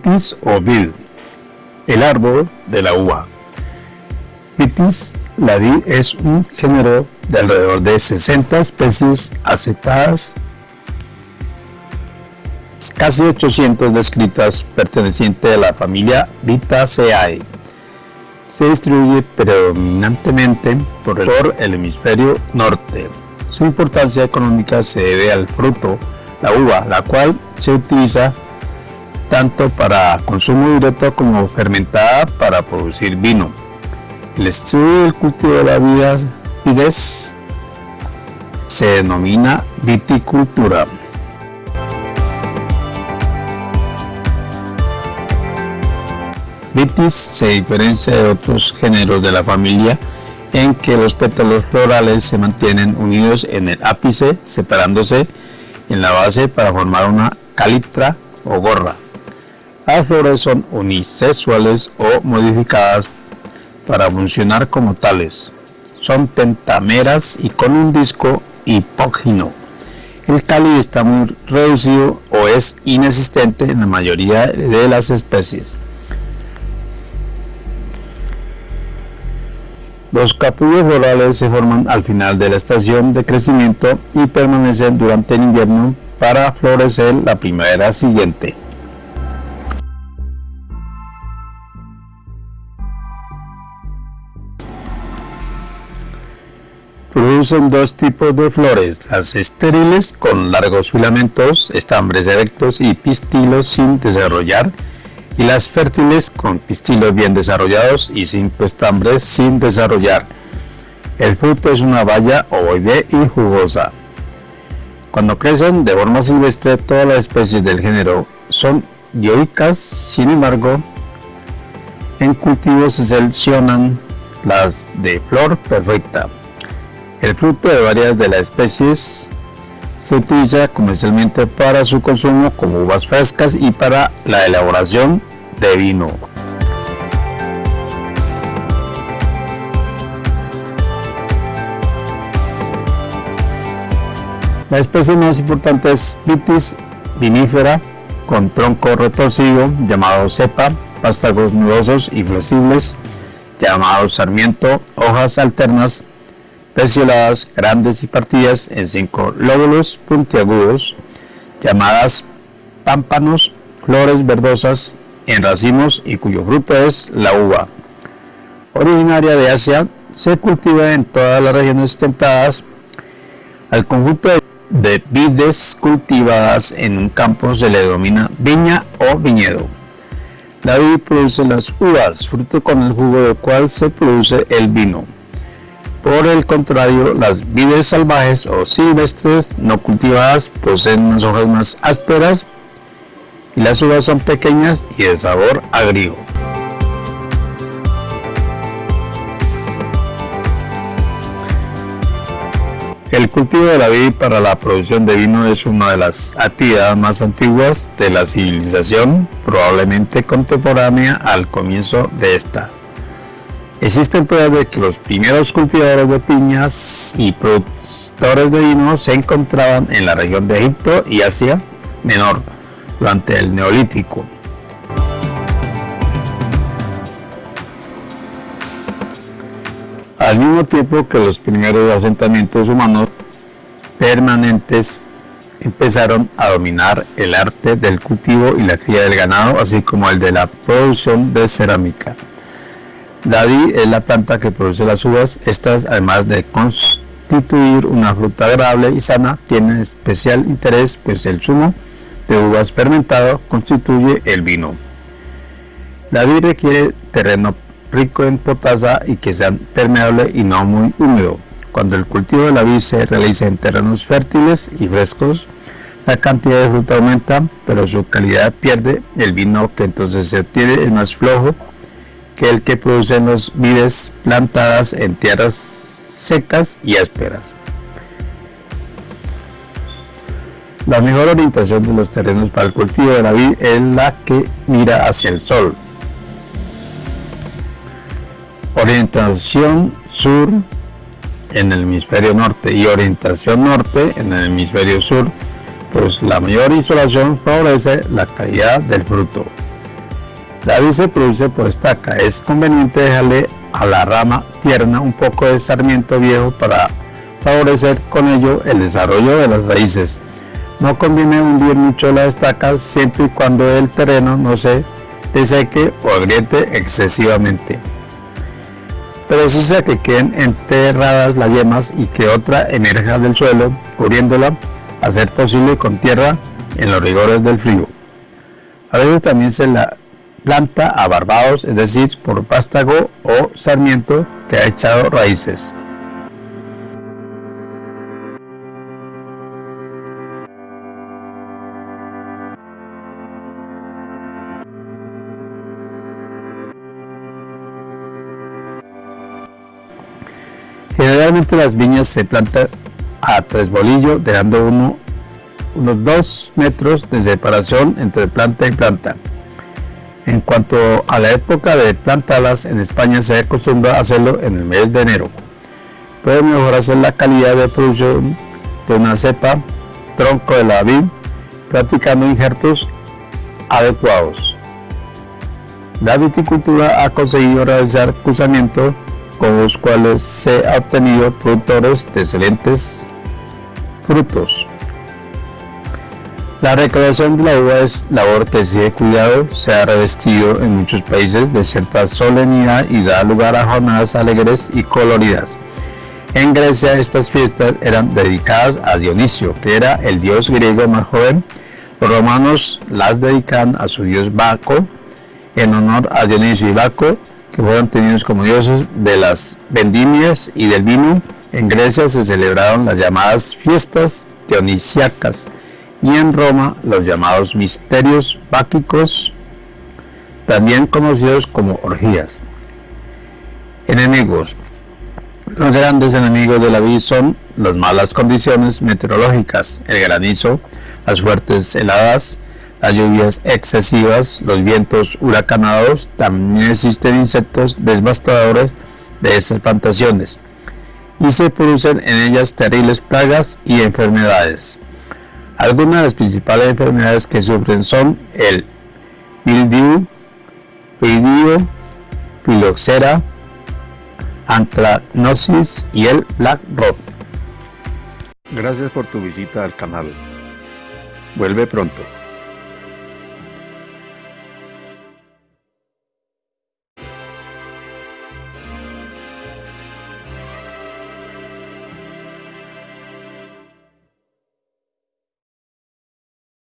Vitis o vid, el árbol de la uva. Vitis, la vid es un género de alrededor de 60 especies aceptadas, casi 800 descritas pertenecientes a la familia Vitaceae. Se distribuye predominantemente por el hemisferio norte. Su importancia económica se debe al fruto, la uva, la cual se utiliza tanto para consumo directo como fermentada para producir vino. El estudio del cultivo de la vida vides se denomina viticultura. Vitis se diferencia de otros géneros de la familia en que los pétalos florales se mantienen unidos en el ápice, separándose en la base para formar una caliptra o gorra. Las flores son unisexuales o modificadas para funcionar como tales. Son pentameras y con un disco hipógino. El cáliz está muy reducido o es inexistente en la mayoría de las especies. Los capullos florales se forman al final de la estación de crecimiento y permanecen durante el invierno para florecer la primavera siguiente. Producen dos tipos de flores, las estériles con largos filamentos, estambres erectos y pistilos sin desarrollar y las fértiles con pistilos bien desarrollados y cinco estambres sin desarrollar. El fruto es una baya ovoide y jugosa. Cuando crecen de forma silvestre, todas las especies del género son dioicas, sin embargo, en cultivo se seleccionan las de flor perfecta. El fruto de varias de las especies se utiliza comercialmente para su consumo como uvas frescas y para la elaboración de vino. La especie más importante es Vitis vinifera con tronco retorcido llamado cepa, vástagos nudosos y flexibles llamados sarmiento, hojas alternas pecioladas, grandes y partidas en cinco lóbulos puntiagudos, llamadas pámpanos, flores verdosas en racimos y cuyo fruto es la uva. Originaria de Asia, se cultiva en todas las regiones templadas. Al conjunto de vides cultivadas en un campo se le denomina viña o viñedo. La vid produce las uvas, fruto con el jugo del cual se produce el vino. Por el contrario, las vides salvajes o silvestres no cultivadas poseen unas hojas más ásperas y las uvas son pequeñas y de sabor agrio. El cultivo de la vid para la producción de vino es una de las actividades más antiguas de la civilización, probablemente contemporánea al comienzo de esta. Existen pruebas de que los primeros cultivadores de piñas y productores de vino se encontraban en la región de Egipto y Asia Menor durante el Neolítico. Al mismo tiempo que los primeros asentamientos humanos permanentes empezaron a dominar el arte del cultivo y la cría del ganado, así como el de la producción de cerámica. La vid es la planta que produce las uvas. Estas, además de constituir una fruta agradable y sana, tienen especial interés, pues el zumo de uvas fermentado constituye el vino. La vid requiere terreno rico en potasa y que sea permeable y no muy húmedo. Cuando el cultivo de la vid se realiza en terrenos fértiles y frescos, la cantidad de fruta aumenta, pero su calidad pierde. El vino que entonces se obtiene es más flojo que el que producen los vides plantadas en tierras secas y ásperas. La mejor orientación de los terrenos para el cultivo de la vid es la que mira hacia el sol. Orientación sur en el hemisferio norte y orientación norte en el hemisferio sur, pues la mayor insolación favorece la calidad del fruto. La vid se produce por estaca. Es conveniente dejarle a la rama tierna un poco de sarmiento viejo para favorecer con ello el desarrollo de las raíces. No conviene hundir mucho la estaca siempre y cuando el terreno no se deseque o agriete excesivamente. Precisa que queden enterradas las yemas y que otra emerja del suelo, cubriéndola, a ser posible con tierra en los rigores del frío. A veces también se la planta a barbados, es decir, por pástago o sarmiento que ha echado raíces. Generalmente las viñas se plantan a tres bolillos, dejando uno, unos dos metros de separación entre planta y planta. En cuanto a la época de plantarlas, en España se acostumbra hacerlo en el mes de enero. Puede mejorarse la calidad de producción de una cepa, tronco de la vid, practicando injertos adecuados. La viticultura ha conseguido realizar cruzamiento con los cuales se ha obtenido productores de excelentes frutos. La recreación de la uva es labor que de cuidado, se ha revestido en muchos países de cierta solemnidad y da lugar a jornadas alegres y coloridas. En Grecia estas fiestas eran dedicadas a Dionisio, que era el dios griego más joven. Los romanos las dedican a su dios Baco, en honor a Dionisio y Baco, que fueron tenidos como dioses de las vendimias y del vino. En Grecia se celebraron las llamadas fiestas dionisiacas y en Roma los llamados misterios báquicos, también conocidos como orgías. Enemigos. Los grandes enemigos de la vida son las malas condiciones meteorológicas, el granizo, las fuertes heladas, las lluvias excesivas, los vientos huracanados, también existen insectos devastadores de estas plantaciones y se producen en ellas terribles plagas y enfermedades. Algunas de las principales enfermedades que sufren son el mildiu, idio, filoxera, anthracnosis y el black rot. Gracias por tu visita al canal. Vuelve pronto.